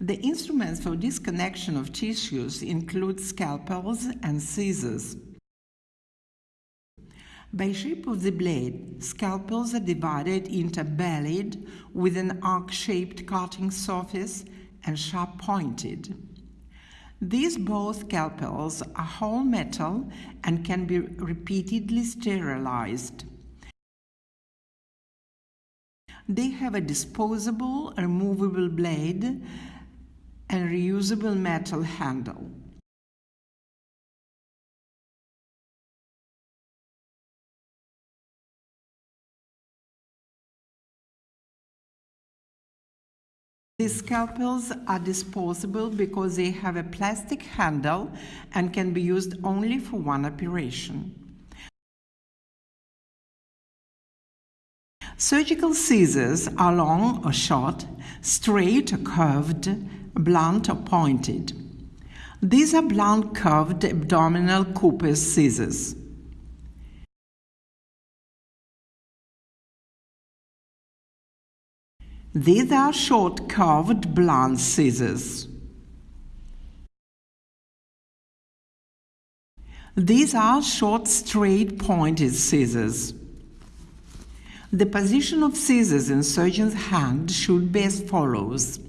The instruments for disconnection of tissues include scalpels and scissors. By shape of the blade, scalpels are divided into bellied with an arc-shaped cutting surface and sharp-pointed. These both scalpels are whole metal and can be repeatedly sterilized. They have a disposable, removable blade and reusable metal handle. These scalpels are disposable because they have a plastic handle and can be used only for one operation. Surgical scissors are long or short, straight or curved, blunt or pointed. These are blunt curved abdominal Cooper's scissors. These are short curved blunt scissors. These are short straight pointed scissors. The position of scissors in surgeon's hand should be as follows.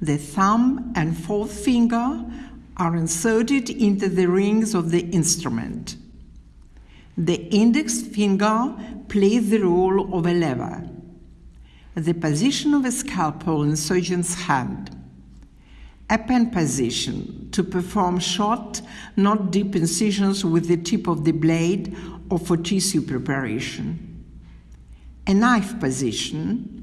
The thumb and fourth finger are inserted into the rings of the instrument. The index finger plays the role of a lever the position of a scalpel in surgeon's hand. A pen position to perform short, not deep incisions with the tip of the blade or for tissue preparation. A knife position.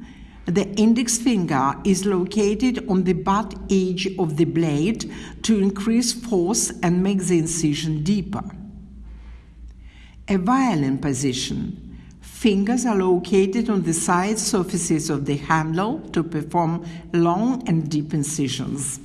The index finger is located on the butt edge of the blade to increase force and make the incision deeper. A violin position Fingers are located on the side surfaces of the handle to perform long and deep incisions.